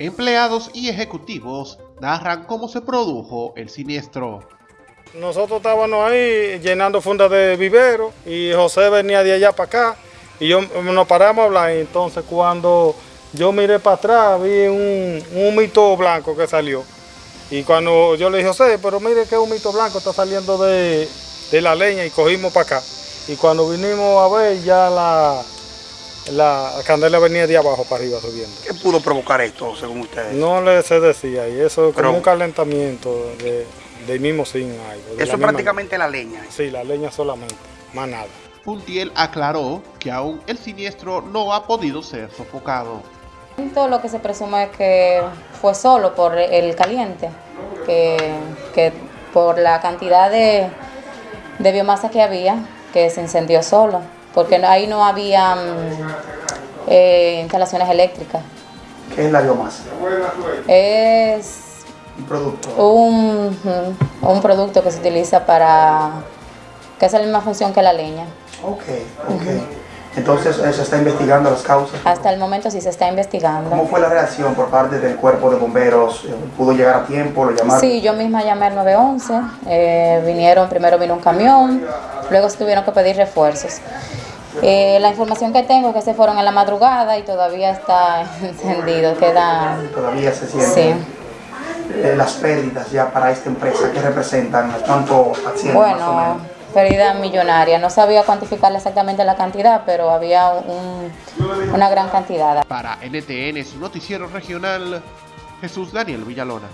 Empleados y ejecutivos narran cómo se produjo el siniestro. Nosotros estábamos ahí llenando fundas de vivero y José venía de allá para acá y yo nos paramos a hablar. Entonces cuando yo miré para atrás vi un, un humito blanco que salió. Y cuando yo le dije, José, pero mire qué humito blanco está saliendo de, de la leña y cogimos para acá. Y cuando vinimos a ver ya la, la candela venía de abajo para arriba subiendo. ¿Qué pudo provocar esto, según ustedes? No le se decía, y eso es como un calentamiento de, del mismo sin algo. Eso es prácticamente la leña. Sí, la leña solamente, más nada. Puntiel aclaró que aún el siniestro no ha podido ser sofocado. Lo que se presume es que fue solo por el caliente, que, que por la cantidad de, de biomasa que había, que se incendió solo porque ahí no había eh, instalaciones eléctras. ¿Qué es la biomasa? Es un producto. Un, un, producto que se utiliza para, que hace la misma función que la leña. Ok, ok. Entonces, ¿se está investigando las causas? Hasta el momento sí se está investigando. ¿Cómo fue la reacción por parte del cuerpo de bomberos? ¿Pudo llegar a tiempo? ¿Lo llamaron? Sí, yo misma llamé al 911. Eh, vinieron, primero vino un camión, luego se tuvieron que pedir refuerzos. Eh, la información que tengo es que se fueron en la madrugada y todavía está encendido, queda... Todavía se siente. Eh, las pérdidas ya para esta empresa, ¿qué representan? ¿Cuánto asciende Bueno, pérdida millonaria. No sabía cuantificar exactamente la cantidad, pero había una gran cantidad. Para NTN, su noticiero regional, Jesús Daniel Villalona.